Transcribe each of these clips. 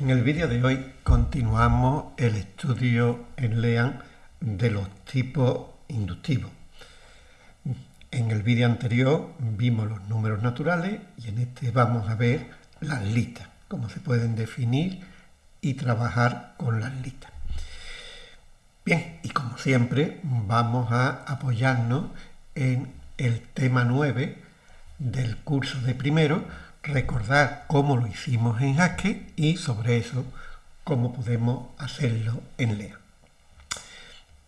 En el vídeo de hoy continuamos el estudio en LEAN de los tipos inductivos. En el vídeo anterior vimos los números naturales y en este vamos a ver las listas, cómo se pueden definir y trabajar con las listas. Bien, y como siempre vamos a apoyarnos en el tema 9 del curso de primero, recordar cómo lo hicimos en Haskell y sobre eso cómo podemos hacerlo en Lea.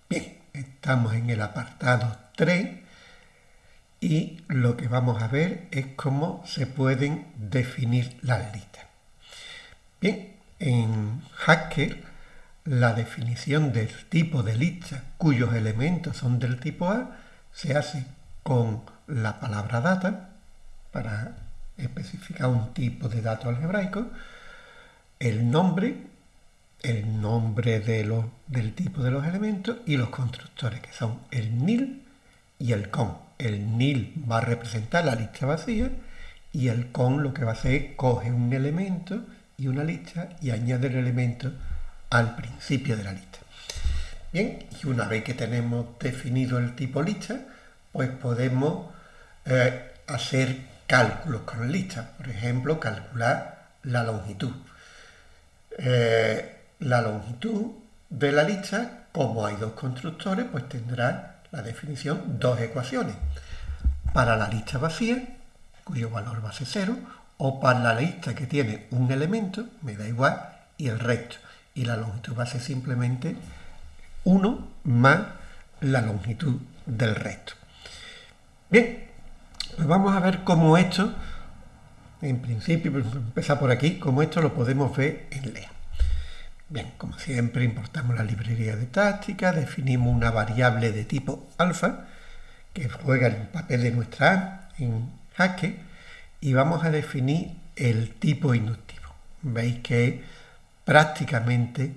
Bien, estamos en el apartado 3 y lo que vamos a ver es cómo se pueden definir las listas. Bien, en Haskell la definición del tipo de lista cuyos elementos son del tipo A se hace con la palabra data para especificar un tipo de dato algebraico, el nombre, el nombre del tipo de los elementos y los constructores, que son el nil y el con. El nil va a representar la lista vacía y el con lo que va a hacer es coge un elemento y una lista y añade el elemento al principio de la lista. Bien, y una vez que tenemos definido el tipo lista, pues podemos eh, hacer cálculos con listas. Por ejemplo, calcular la longitud. Eh, la longitud de la lista, como hay dos constructores, pues tendrá la definición dos ecuaciones. Para la lista vacía, cuyo valor va a ser cero, o para la lista que tiene un elemento, me da igual, y el resto. Y la longitud va a ser simplemente 1 más la longitud del resto. Bien, pues vamos a ver cómo esto, en principio, empezar por aquí, cómo esto lo podemos ver en LEA. Bien, como siempre, importamos la librería de táctica, definimos una variable de tipo alfa, que juega el papel de nuestra A en jaque, y vamos a definir el tipo inductivo. Veis que es prácticamente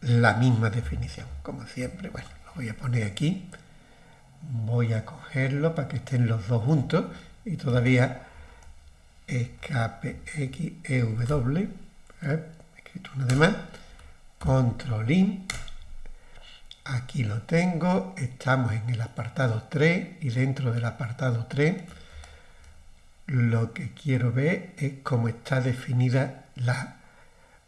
la misma definición, como siempre. Bueno, lo voy a poner aquí voy a cogerlo para que estén los dos juntos y todavía escape X, E, W, ¿eh? escrito una de más, control IN, aquí lo tengo, estamos en el apartado 3 y dentro del apartado 3 lo que quiero ver es cómo está definida la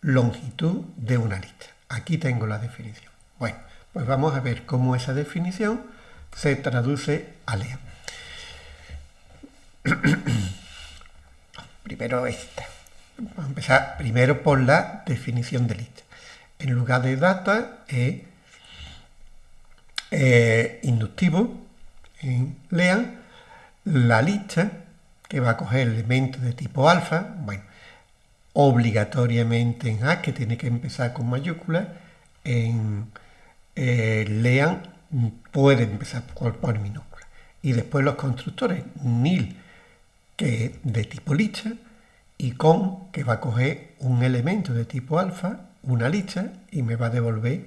longitud de una lista. Aquí tengo la definición. Bueno, pues vamos a ver cómo esa definición se traduce a Lea. primero esta. Vamos a empezar primero por la definición de lista. En lugar de data es eh, inductivo en lean la lista que va a coger elementos de tipo alfa, bueno, obligatoriamente en A, que tiene que empezar con mayúsculas, en eh, lean puede empezar por, minúscula. Y después los constructores nil, que es de tipo lista, y con, que va a coger un elemento de tipo alfa, una lista, y me va a devolver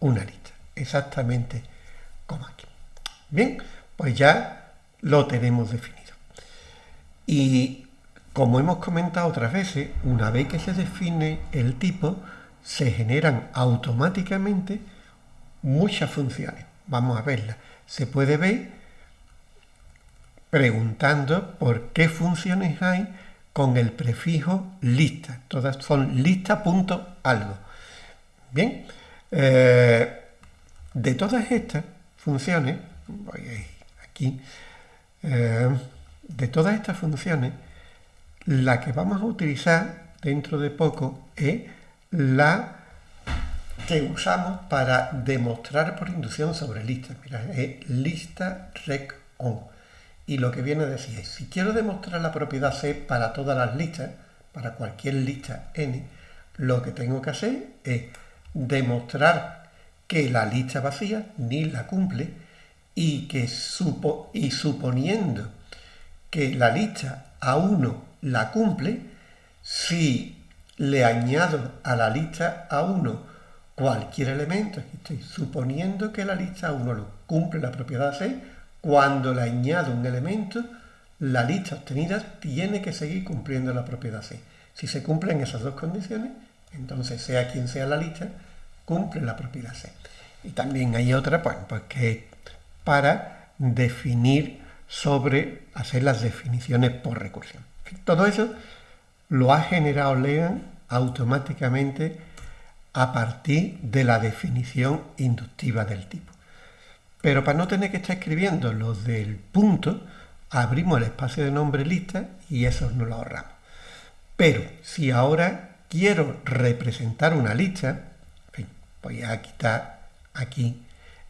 una lista. Exactamente como aquí. Bien, pues ya lo tenemos definido. Y como hemos comentado otras veces, una vez que se define el tipo, se generan automáticamente muchas funciones. Vamos a verla. Se puede ver preguntando por qué funciones hay con el prefijo lista. Todas son lista.algo. Bien, eh, de todas estas funciones, voy aquí, eh, de todas estas funciones, la que vamos a utilizar dentro de poco es la que usamos para demostrar por inducción sobre listas. Mira, es lista rec on. Y lo que viene a decir es, si quiero demostrar la propiedad C para todas las listas, para cualquier lista n, lo que tengo que hacer es demostrar que la lista vacía ni la cumple y que supo, y suponiendo que la lista A1 la cumple, si le añado a la lista A1 cualquier elemento, estoy suponiendo que la lista 1 lo cumple la propiedad C, cuando le añado un elemento, la lista obtenida tiene que seguir cumpliendo la propiedad C. Si se cumplen esas dos condiciones, Entonces, sea quien sea la lista, cumple la propiedad C. Y también hay otra, pues, pues que es para definir sobre, hacer las definiciones por recursión. todo eso lo ha generado Lean automáticamente a partir de la definición inductiva del tipo. Pero para no tener que estar escribiendo los del punto, abrimos el espacio de nombre lista y eso no lo ahorramos. Pero si ahora quiero representar una lista, voy a quitar aquí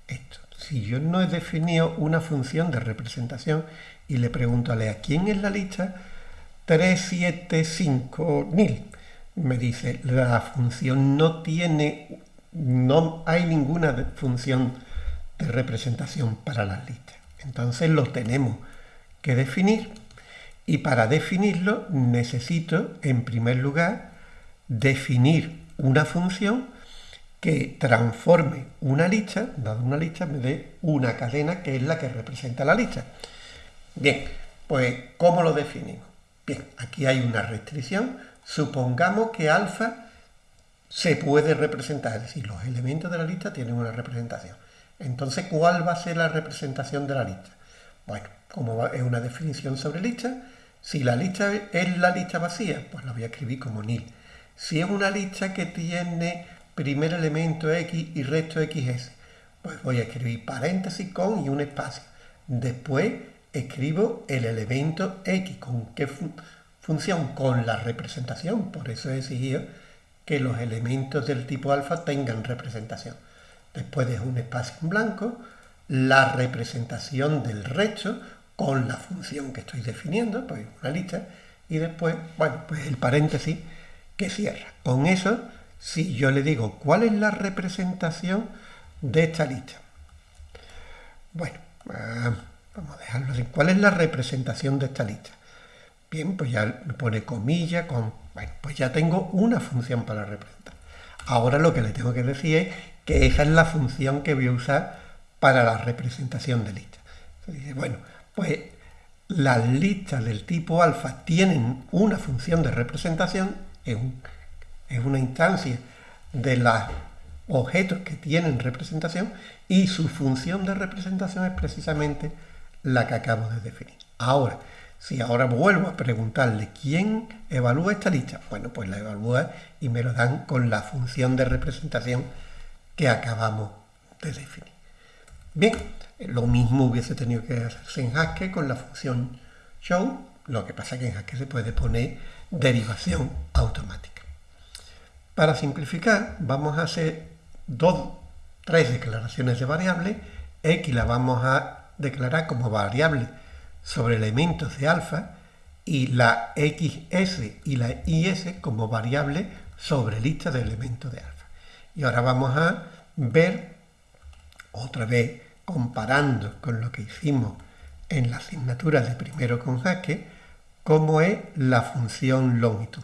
esto. Si yo no he definido una función de representación y le pregunto a Lea, ¿quién es la lista? 375000 me dice, la función no tiene, no hay ninguna función de representación para las listas. Entonces lo tenemos que definir y para definirlo necesito, en primer lugar, definir una función que transforme una lista, dado una lista, me dé una cadena que es la que representa la lista. Bien, pues ¿cómo lo definimos? Bien, aquí hay una restricción Supongamos que alfa se puede representar, es decir, los elementos de la lista tienen una representación. Entonces, ¿cuál va a ser la representación de la lista? Bueno, como es una definición sobre lista, si la lista es la lista vacía, pues la voy a escribir como nil. Si es una lista que tiene primer elemento x y resto xs, pues voy a escribir paréntesis con y un espacio. Después escribo el elemento x, con qué función con la representación, por eso he exigido que los elementos del tipo alfa tengan representación. Después de un espacio en blanco, la representación del resto con la función que estoy definiendo, pues una lista, y después, bueno, pues el paréntesis que cierra. Con eso, si yo le digo cuál es la representación de esta lista. Bueno, ah, vamos a dejarlo así. ¿Cuál es la representación de esta lista? Bien, pues ya pone comilla, con, bueno, pues ya tengo una función para representar. Ahora lo que le tengo que decir es que esa es la función que voy a usar para la representación de listas. bueno, pues las listas del tipo alfa tienen una función de representación, es, es una instancia de los objetos que tienen representación y su función de representación es precisamente la que acabo de definir. Ahora, si ahora vuelvo a preguntarle quién evalúa esta lista, bueno, pues la evalúa y me lo dan con la función de representación que acabamos de definir. Bien, lo mismo hubiese tenido que hacerse en Haskell con la función show, lo que pasa que en Haskell se puede poner derivación automática. Para simplificar, vamos a hacer dos, tres declaraciones de variable. X la vamos a declarar como variable sobre elementos de alfa y la XS y la IS como variable sobre lista de elementos de alfa. Y ahora vamos a ver, otra vez comparando con lo que hicimos en la asignatura de primero con jaque, cómo es la función longitud.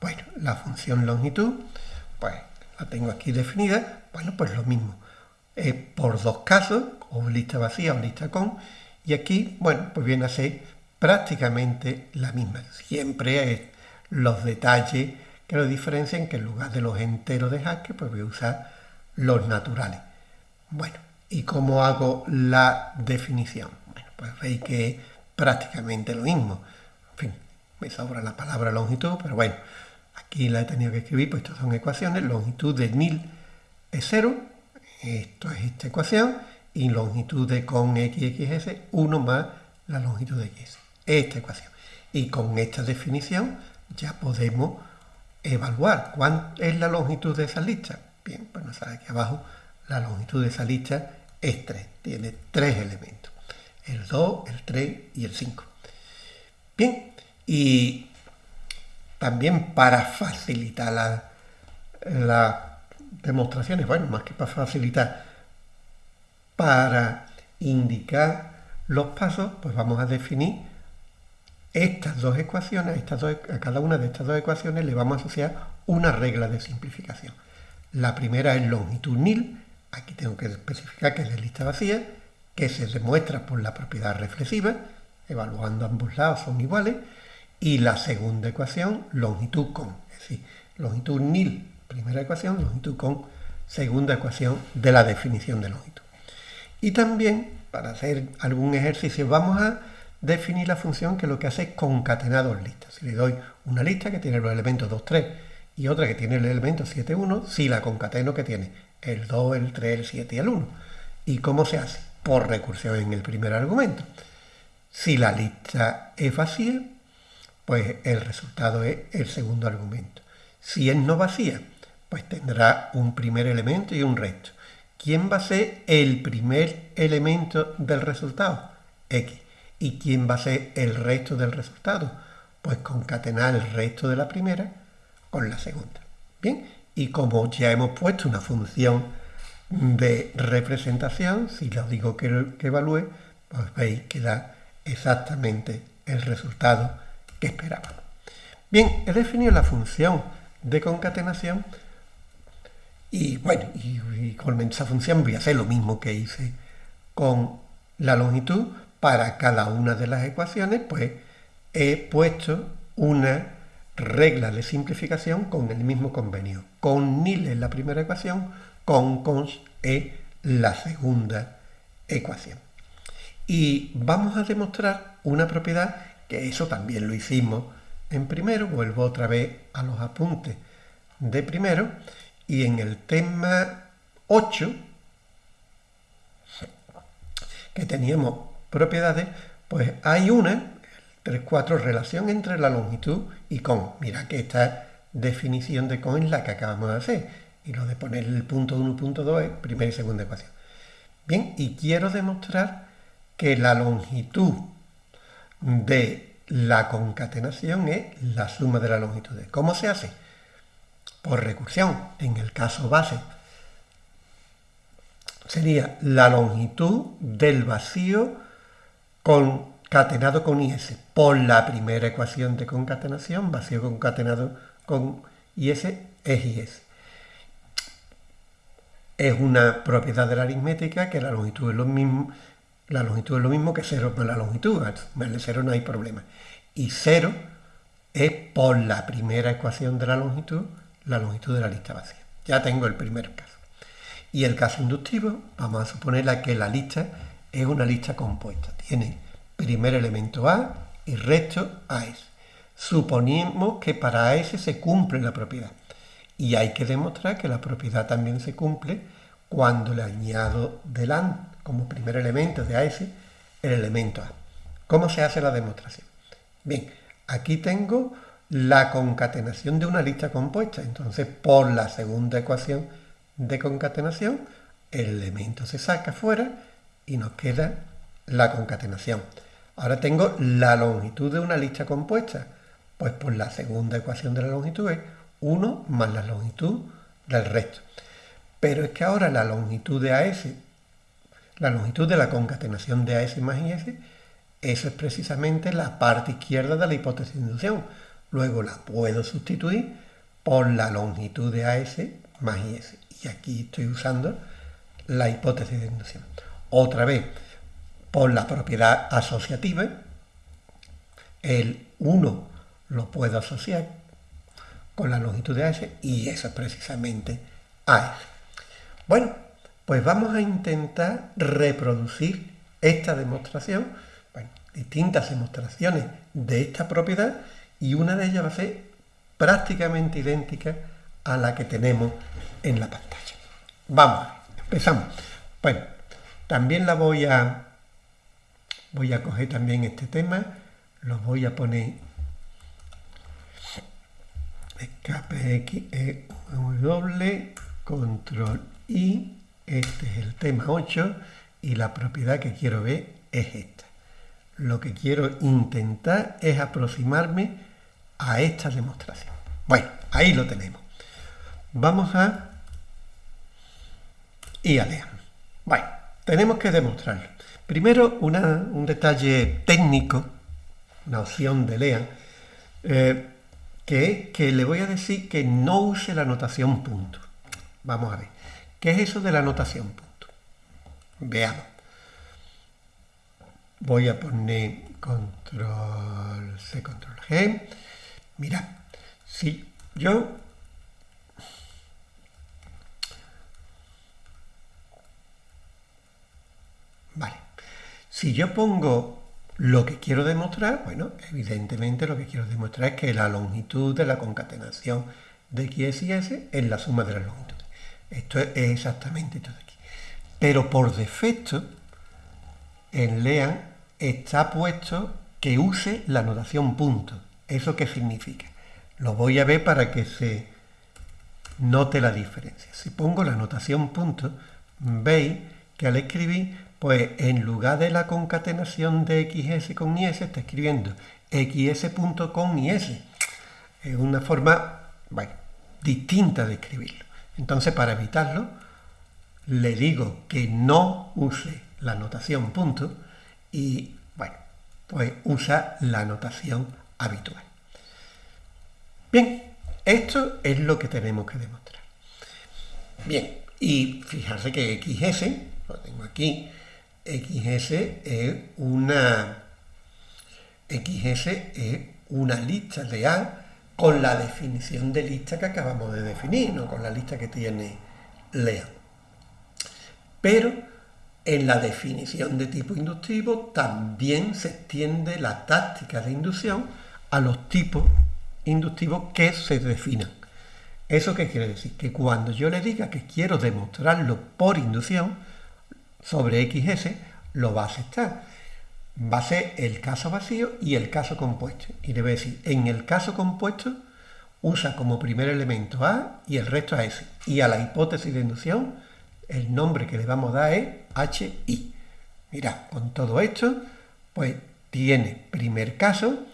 Bueno, la función longitud, pues la tengo aquí definida, bueno, pues lo mismo. Es por dos casos, o lista vacía o lista con, y aquí, bueno, pues viene a ser prácticamente la misma. Siempre es los detalles que lo diferencian, que en lugar de los enteros de Haskell, pues voy a usar los naturales. Bueno, ¿y cómo hago la definición? Bueno, pues veis que es prácticamente lo mismo. En fin, me sobra la palabra longitud, pero bueno, aquí la he tenido que escribir, pues estas son ecuaciones. Longitud de 1000 es 0, esto es esta ecuación, y longitud de con x, x, 1 más la longitud de x. Esta ecuación. Y con esta definición ya podemos evaluar cuánto es la longitud de esa lista. Bien, pues nos sale aquí abajo la longitud de esa lista es 3. Tiene tres elementos. El 2, el 3 y el 5. Bien, y también para facilitar las demostraciones, bueno, más que para facilitar, para indicar los pasos, pues vamos a definir estas dos ecuaciones, estas a cada una de estas dos ecuaciones le vamos a asociar una regla de simplificación. La primera es longitud nil, aquí tengo que especificar que es de lista vacía, que se demuestra por la propiedad reflexiva, evaluando ambos lados son iguales, y la segunda ecuación, longitud con, es decir, longitud nil, primera ecuación, longitud con segunda ecuación de la definición de longitud. Y también, para hacer algún ejercicio, vamos a definir la función que lo que hace es concatenar dos listas. Si le doy una lista que tiene los elementos 2, 3 y otra que tiene el elemento 7, 1, si la concateno que tiene el 2, el 3, el 7 y el 1. ¿Y cómo se hace? Por recursión en el primer argumento. Si la lista es vacía, pues el resultado es el segundo argumento. Si es no vacía, pues tendrá un primer elemento y un resto. ¿Quién va a ser el primer elemento del resultado? X. ¿Y quién va a ser el resto del resultado? Pues concatenar el resto de la primera con la segunda. Bien, y como ya hemos puesto una función de representación, si lo digo que, que evalúe, pues veis que da exactamente el resultado que esperábamos. Bien, he definido la función de concatenación y bueno, y, con esa función voy a hacer lo mismo que hice con la longitud. Para cada una de las ecuaciones, pues he puesto una regla de simplificación con el mismo convenio. Con nil en la primera ecuación, con cons en la segunda ecuación. Y vamos a demostrar una propiedad que eso también lo hicimos en primero. Vuelvo otra vez a los apuntes de primero y en el tema 8, que teníamos propiedades, pues hay una, 3-4, relación entre la longitud y con. Mira que esta definición de con es la que acabamos de hacer. Y lo de poner el punto 1 punto 2 es primera y segunda ecuación. Bien, y quiero demostrar que la longitud de la concatenación es la suma de las longitudes. ¿Cómo se hace? Por recursión. En el caso base sería la longitud del vacío concatenado con IS por la primera ecuación de concatenación, vacío concatenado con IS es IS. Es una propiedad de la aritmética que la longitud es lo mismo, la longitud es lo mismo que cero por la longitud, el cero no hay problema. Y cero es por la primera ecuación de la longitud la longitud de la lista vacía. Ya tengo el primer caso. Y el caso inductivo, vamos a suponer que la lista es una lista compuesta. Tiene primer elemento A y resto AS. Suponemos que para AS se cumple la propiedad. Y hay que demostrar que la propiedad también se cumple cuando le añado delante, como primer elemento de AS, el elemento A. ¿Cómo se hace la demostración? Bien, aquí tengo la concatenación de una lista compuesta. Entonces, por la segunda ecuación de concatenación, el elemento se saca fuera y nos queda la concatenación. Ahora tengo la longitud de una lista compuesta. Pues por la segunda ecuación de la longitud es 1 más la longitud del resto. Pero es que ahora la longitud de AS, la longitud de la concatenación de AS más IS, eso es precisamente la parte izquierda de la hipótesis de inducción Luego la puedo sustituir por la longitud de AS más IS. Y aquí estoy usando la hipótesis de inducción. Otra vez, por la propiedad asociativa, el 1 lo puedo asociar con la longitud de AS y eso es precisamente AS. Bueno, pues vamos a intentar reproducir esta demostración, bueno, distintas demostraciones de esta propiedad y una de ellas va a ser prácticamente idéntica a la que tenemos en la pantalla. Vamos, empezamos. Bueno, también la voy a voy a coger también este tema, lo voy a poner escape X, E, W, control I, este es el tema 8 y la propiedad que quiero ver es esta. Lo que quiero intentar es aproximarme a esta demostración. Bueno, ahí lo tenemos. Vamos a y a leer. Bueno, tenemos que demostrar. Primero, un detalle técnico, una opción de Lean, eh, que que le voy a decir que no use la notación punto. Vamos a ver. ¿Qué es eso de la notación punto? Veamos. Voy a poner control C, control G Mirad, si yo... Vale, si yo pongo lo que quiero demostrar, bueno, evidentemente lo que quiero demostrar es que la longitud de la concatenación de x y s es la suma de las longitudes. Esto es exactamente esto de aquí. Pero por defecto, en LEAN está puesto que use la notación punto. ¿Eso qué significa? Lo voy a ver para que se note la diferencia. Si pongo la notación punto, veis que al escribir, pues en lugar de la concatenación de xs con is, está escribiendo xs.con is. Es una forma, bueno, distinta de escribirlo. Entonces, para evitarlo, le digo que no use la notación punto y, bueno, pues usa la notación habitual. Bien, esto es lo que tenemos que demostrar. Bien, y fijarse que XS, lo tengo aquí, XS es una XS es una lista de A con la definición de lista que acabamos de definir, no con la lista que tiene LEA. Pero en la definición de tipo inductivo también se extiende la táctica de inducción a los tipos inductivos que se definan. ¿Eso qué quiere decir? Que cuando yo le diga que quiero demostrarlo por inducción sobre XS, lo va a aceptar. Va a ser el caso vacío y el caso compuesto. Y le voy a decir, en el caso compuesto, usa como primer elemento A y el resto a S. Y a la hipótesis de inducción, el nombre que le vamos a dar es HI. Mira, con todo esto, pues tiene primer caso,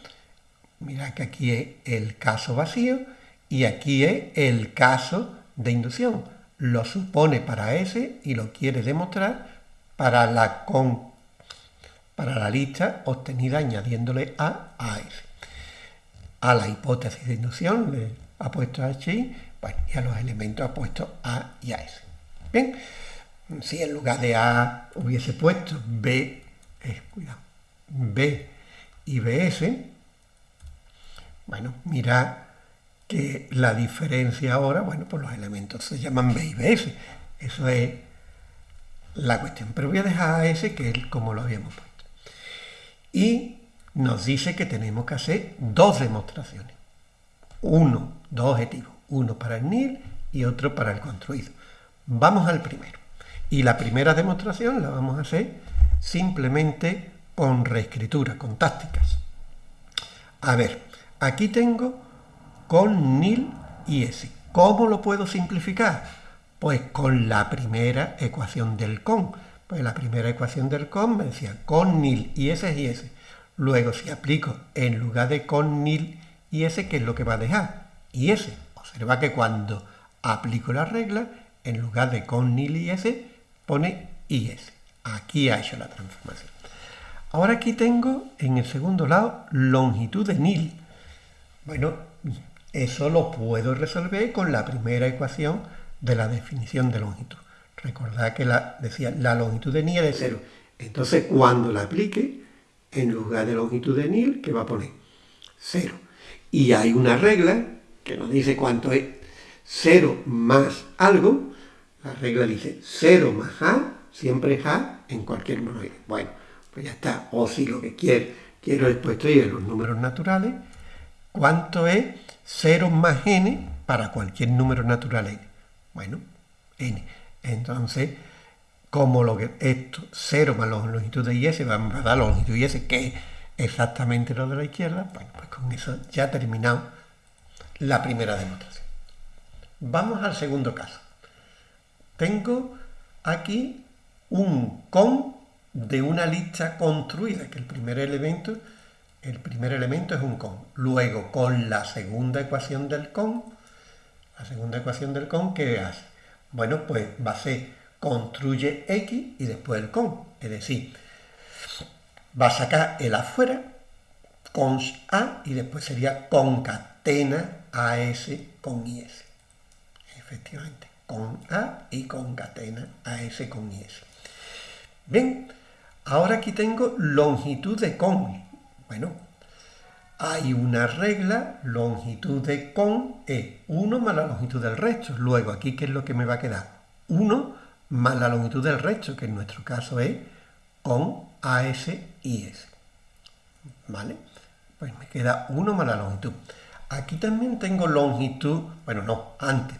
Mira que aquí es el caso vacío y aquí es el caso de inducción. Lo supone para S y lo quiere demostrar para la, para la lista obtenida añadiéndole A a S. A la hipótesis de inducción le ha puesto bueno, y a los elementos ha puesto A y a S. Bien, si en lugar de A hubiese puesto B, eh, cuidado, B y BS, bueno, mira que la diferencia ahora, bueno, pues los elementos se llaman B y BS. Eso es la cuestión. Pero voy a dejar a ese que es como lo habíamos puesto. Y nos dice que tenemos que hacer dos demostraciones. Uno, dos objetivos. Uno para el NIL y otro para el construido. Vamos al primero. Y la primera demostración la vamos a hacer simplemente con reescritura, con tácticas. A ver, Aquí tengo con nil y s. ¿Cómo lo puedo simplificar? Pues con la primera ecuación del con. Pues la primera ecuación del con me decía con nil y s y s. Luego si aplico en lugar de con nil y s, ¿qué es lo que va a dejar? Y s. Observa que cuando aplico la regla, en lugar de con nil y s, pone is. Aquí ha hecho la transformación. Ahora aquí tengo en el segundo lado longitud de nil. Bueno, eso lo puedo resolver con la primera ecuación de la definición de longitud. Recordad que la, decía la longitud de Nil es de cero. Entonces, cuando la aplique, en lugar de longitud de Nil, ¿qué va a poner? Cero. Y hay una regla que nos dice cuánto es cero más algo. La regla dice cero más A, siempre es A en cualquier número. Bueno, pues ya está. O si lo que quiero, quiero después estoy en los números naturales, ¿Cuánto es 0 más n para cualquier número natural n? Bueno, n. Entonces, como lo que esto, 0 más la longitud de y va a dar la longitud de y que es exactamente lo de la izquierda, bueno, pues con eso ya he terminado la primera demostración. Vamos al segundo caso. Tengo aquí un con de una lista construida, que el primer elemento el primer elemento es un con. Luego, con la segunda ecuación del con, la segunda ecuación del con, ¿qué hace? Bueno, pues va a ser construye x y después el con. Es decir, va a sacar el afuera, cons a, y después sería concatena a s con is. Efectivamente, con a y concatena a s con is. Bien, ahora aquí tengo longitud de con. Bueno, hay una regla, longitud de con es 1 más la longitud del resto. Luego, aquí, ¿qué es lo que me va a quedar? 1 más la longitud del resto, que en nuestro caso es con AS y S. ¿Vale? Pues me queda 1 más la longitud. Aquí también tengo longitud, bueno, no, antes.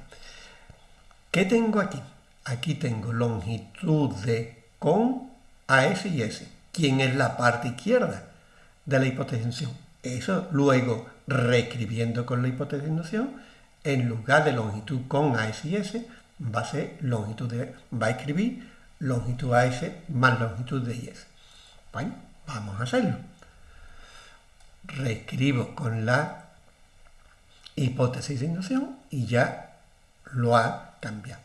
¿Qué tengo aquí? Aquí tengo longitud de con AS y S. ¿Quién es la parte izquierda de la hipotensión? Eso luego, reescribiendo con la hipotensión, en lugar de longitud con AS y S, va a ser longitud de, va a escribir longitud AS más longitud de IS. Bueno, vamos a hacerlo. Reescribo con la hipótesis de inducción y ya lo ha cambiado.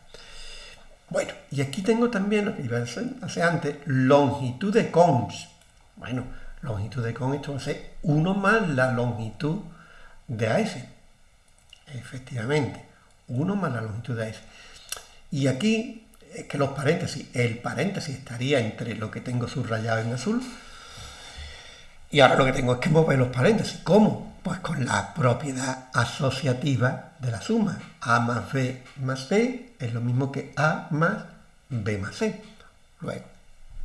Bueno, y aquí tengo también lo que iba a antes, longitud de cons. Bueno, longitud de cons, esto va a ser 1 más la longitud de AS. Efectivamente, 1 más la longitud de AS. Y aquí es que los paréntesis, el paréntesis estaría entre lo que tengo subrayado en azul y ahora lo que tengo es que mover los paréntesis. ¿Cómo? Pues con la propiedad asociativa de la suma. A más B más C es lo mismo que A más B más C. Luego,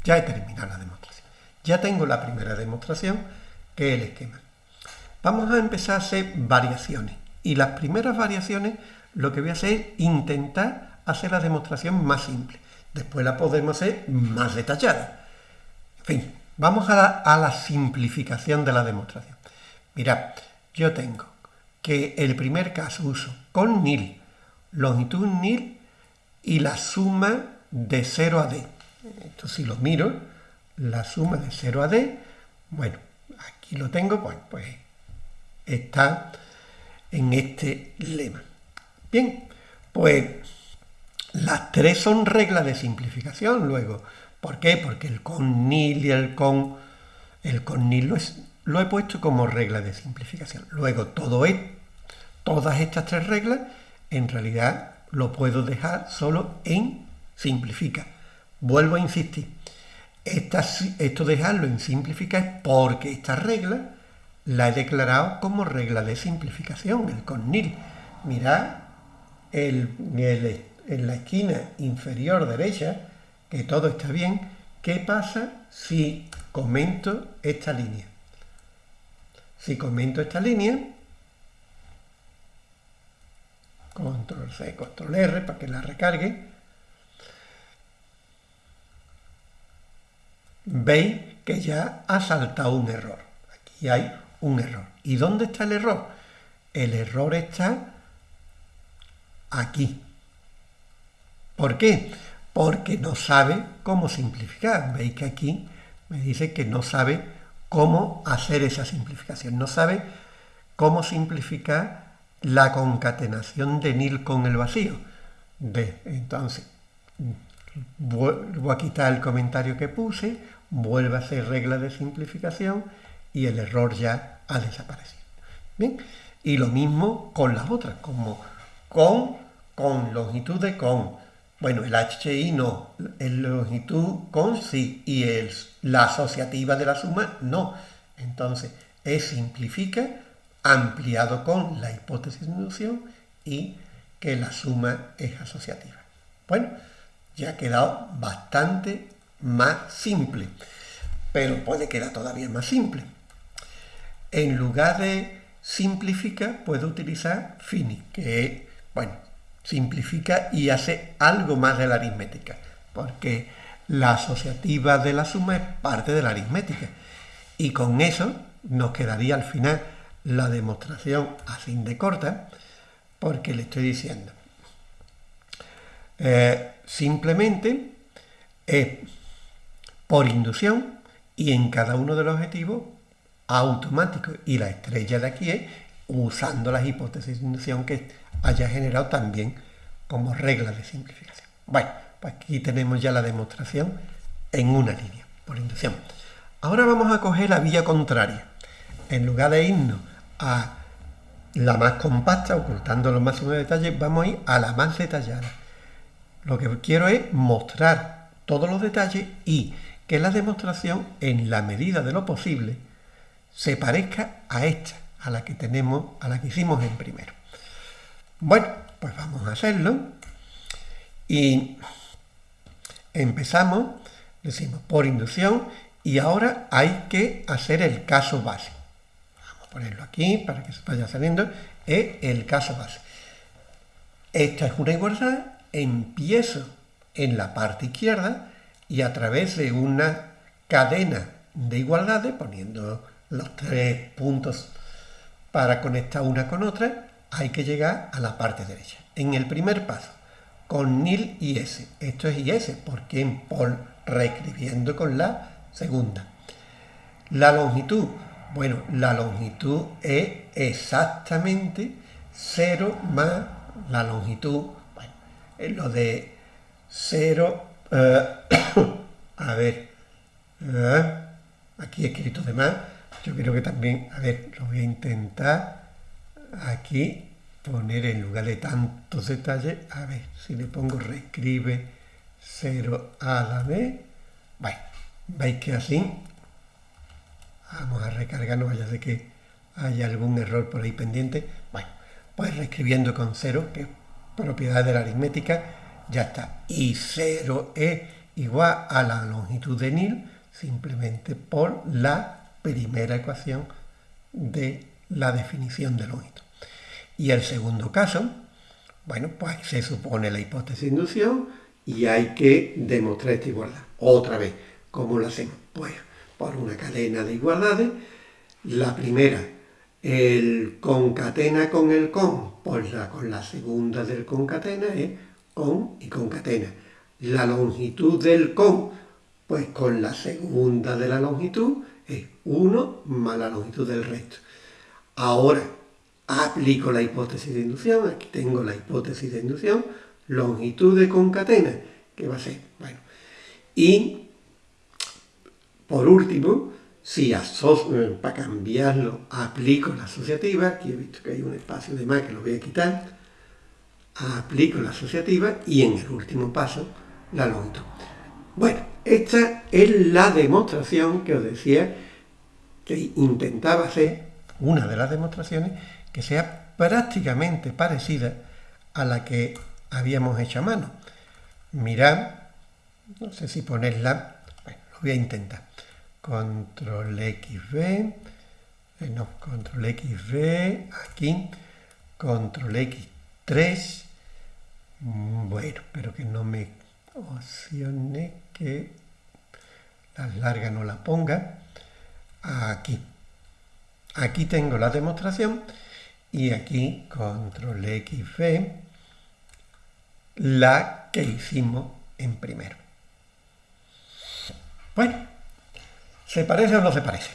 ya he terminado la demostración. Ya tengo la primera demostración, que es el esquema. Vamos a empezar a hacer variaciones. Y las primeras variaciones, lo que voy a hacer es intentar hacer la demostración más simple. Después la podemos hacer más detallada. En fin, vamos a la, simplificación de la demostración. Mirad, yo tengo que el primer caso uso con nil, longitud nil y la suma de 0 a d. Esto si lo miro, la suma de 0 a d, bueno, aquí lo tengo, pues, pues está en este lema. Bien, pues las tres son reglas de simplificación luego. ¿Por qué? Porque el con nil y el con... El con nil lo, lo he puesto como regla de simplificación. Luego todo es, todas estas tres reglas en realidad lo puedo dejar solo en simplifica. Vuelvo a insistir. Esto dejarlo en simplifica es porque esta regla la he declarado como regla de simplificación, el con nil. Mirad el en la esquina inferior derecha, que todo está bien, ¿qué pasa si comento esta línea? Si comento esta línea, control C, control R para que la recargue, veis que ya ha saltado un error. Aquí hay un error. ¿Y dónde está el error? El error está aquí. ¿Por qué? Porque no sabe cómo simplificar. Veis que aquí me dice que no sabe cómo hacer esa simplificación. No sabe cómo simplificar la concatenación de nil con el vacío. Entonces, vuelvo a quitar el comentario que puse, vuelve a hacer regla de simplificación y el error ya ha desaparecido. ¿Bien? Y lo mismo con las otras, como con, con longitud de con, bueno, el HI no, el longitud con sí y el, la asociativa de la suma no. Entonces, es simplifica ampliado con la hipótesis de inducción y que la suma es asociativa. Bueno, ya ha quedado bastante más simple, pero puede quedar todavía más simple. En lugar de simplifica, puedo utilizar fini, que bueno, simplifica y hace algo más de la aritmética, porque la asociativa de la suma es parte de la aritmética. Y con eso nos quedaría al final la demostración así de corta, porque le estoy diciendo, eh, simplemente es por inducción y en cada uno de los objetivos automático. Y la estrella de aquí es usando las hipótesis de inducción que haya generado también como regla de simplificación. Bueno, pues aquí tenemos ya la demostración en una línea, por inducción. Ahora vamos a coger la vía contraria. En lugar de irnos a la más compacta, ocultando los máximos detalles, vamos a ir a la más detallada. Lo que quiero es mostrar todos los detalles y que la demostración, en la medida de lo posible, se parezca a esta, a la que tenemos, a la que hicimos en primero. Bueno, pues vamos a hacerlo. Y empezamos, decimos por inducción, Y ahora hay que hacer el caso base. Vamos a ponerlo aquí para que se vaya saliendo. Es el caso base. Esta es una igualdad. Empiezo en la parte izquierda y a través de una cadena de igualdades, poniendo los tres puntos para conectar una con otra, hay que llegar a la parte derecha. En el primer paso, con nil y s. Esto es is, porque en pol, reescribiendo con la segunda. La longitud, bueno, la longitud es exactamente 0 más la longitud, es lo de 0, eh, a ver, eh, aquí he escrito de más, yo creo que también, a ver, lo voy a intentar aquí poner en lugar de tantos detalles, a ver, si le pongo reescribe 0 a la vez, bueno, veis que así, vamos a recargar, no vaya de que haya algún error por ahí pendiente, bueno, pues reescribiendo con 0, que propiedad de la aritmética, ya está, y 0 es igual a la longitud de nil, simplemente por la primera ecuación de la definición de longitud. Y el segundo caso, bueno, pues se supone la hipótesis de inducción y hay que demostrar esta igualdad. Otra vez, ¿cómo lo hacemos? Pues por una cadena de igualdades. La primera, el concatena con el con, pues la, con la segunda del concatena es con y concatena. La longitud del con, pues con la segunda de la longitud es 1 más la longitud del resto. Ahora, aplico la hipótesis de inducción, aquí tengo la hipótesis de inducción, longitud de concatena, que va a ser, bueno, y por último, si eh, para cambiarlo aplico la asociativa, aquí he visto que hay un espacio de más que lo voy a quitar, aplico la asociativa y en el último paso la longitud. Bueno, esta es la demostración que os decía que intentaba hacer, una de las demostraciones, que sea prácticamente parecida a la que habíamos hecho a mano. Mirad, no sé si ponerla, bueno, lo voy a intentar. Control eh, no, Control XV, aquí, Control X3, mm, bueno, pero que no me opciones que las largas no la ponga, aquí. Aquí tengo la demostración y aquí control X, V, la que hicimos en primero. Bueno, ¿se parece o no se parece?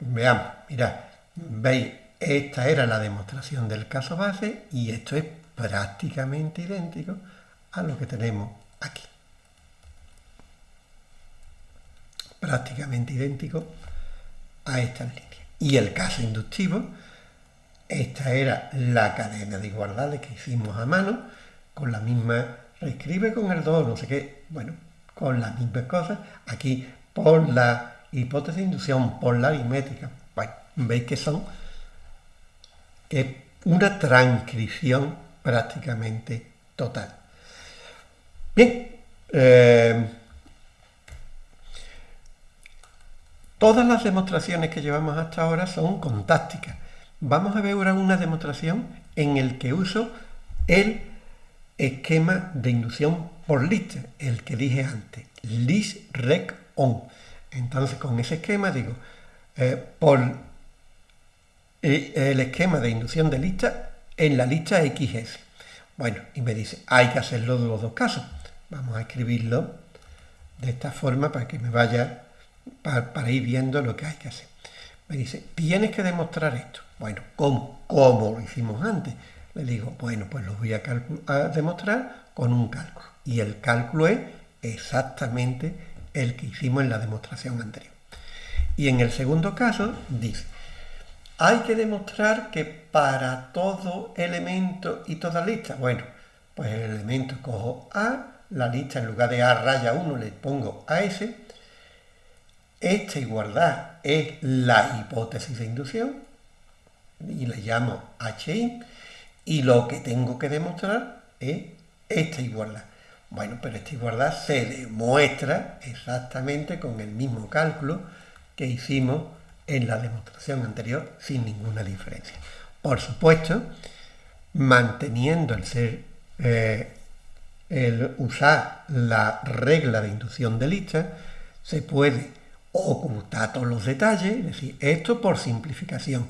Veamos, mirad, veis, esta era la demostración del caso base y esto es prácticamente idéntico a lo que tenemos aquí. Prácticamente idéntico a estas líneas. Y el caso inductivo, esta era la cadena de igualdades que hicimos a mano, con la misma, reescribe con el 2, no sé qué, bueno, con las mismas cosas. Aquí por la hipótesis de inducción, por la aritmética, bueno, veis que son que una transcripción prácticamente total. Bien, eh, todas las demostraciones que llevamos hasta ahora son contácticas. Vamos a ver ahora una demostración en el que uso el esquema de inducción por lista, el que dije antes, list rec on. Entonces con ese esquema digo, eh, por eh, el esquema de inducción de lista en la lista XS. Bueno, y me dice, hay que hacerlo de los dos casos. Vamos a escribirlo de esta forma para que me vaya, para ir viendo lo que hay que hacer. Me dice, tienes que demostrar esto. Bueno, ¿cómo? Como lo hicimos antes. Le digo, bueno, pues lo voy a, demostrar con un cálculo. Y el cálculo es exactamente el que hicimos en la demostración anterior. Y en el segundo caso dice, hay que demostrar que para todo elemento y toda lista, bueno, pues el elemento cojo A, la lista en lugar de A raya 1 le pongo AS, esta igualdad es la hipótesis de inducción, y le llamo HI, y lo que tengo que demostrar es esta igualdad. Bueno, pero esta igualdad se demuestra exactamente con el mismo cálculo que hicimos en la demostración anterior sin ninguna diferencia. Por supuesto, manteniendo el ser, eh, el usar la regla de inducción de lista, se puede ocultar todos los detalles, es decir, esto por simplificación.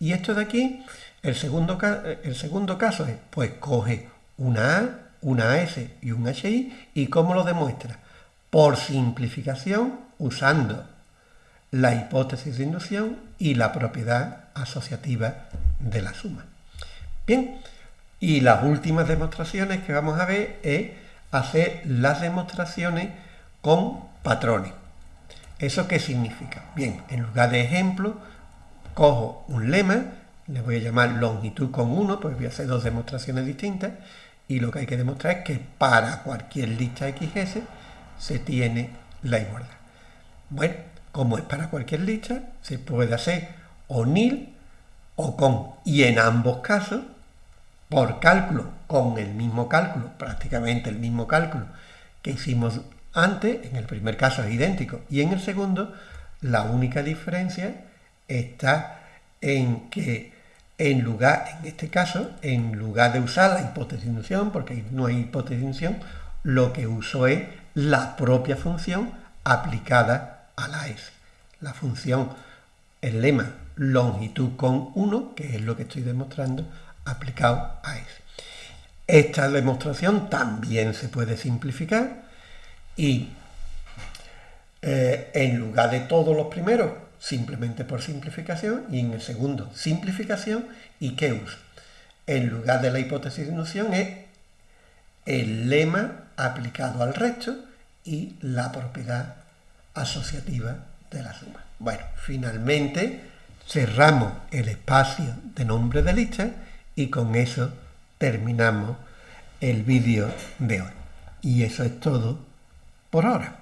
Y esto de aquí, el segundo, el segundo caso es, pues coge una A, una S y un HI, ¿y cómo lo demuestra? Por simplificación, usando la hipótesis de inducción y la propiedad asociativa de la suma. Bien, y las últimas demostraciones que vamos a ver es hacer las demostraciones con patrones. ¿Eso qué significa? Bien, en lugar de ejemplo, cojo un lema, le voy a llamar longitud con 1, pues voy a hacer dos demostraciones distintas, y lo que hay que demostrar es que para cualquier lista XS se tiene la igualdad. Bueno, como es para cualquier lista, se puede hacer o nil o con. Y en ambos casos, por cálculo, con el mismo cálculo, prácticamente el mismo cálculo que hicimos antes, en el primer caso es idéntico, y en el segundo, la única diferencia está en que en lugar, en este caso, en lugar de usar la hipótesis de inducción, porque no hay hipótesis de inducción, lo que uso es la propia función aplicada a la S. La función, el lema longitud con 1, que es lo que estoy demostrando, aplicado a S. Esta demostración también se puede simplificar y eh, en lugar de todos los primeros, simplemente por simplificación, y en el segundo, simplificación, ¿y uso? En lugar de la hipótesis de inducción es el lema aplicado al resto y la propiedad asociativa de la suma. Bueno, finalmente cerramos el espacio de nombre de lista y con eso terminamos el vídeo de hoy. Y eso es todo por ahora.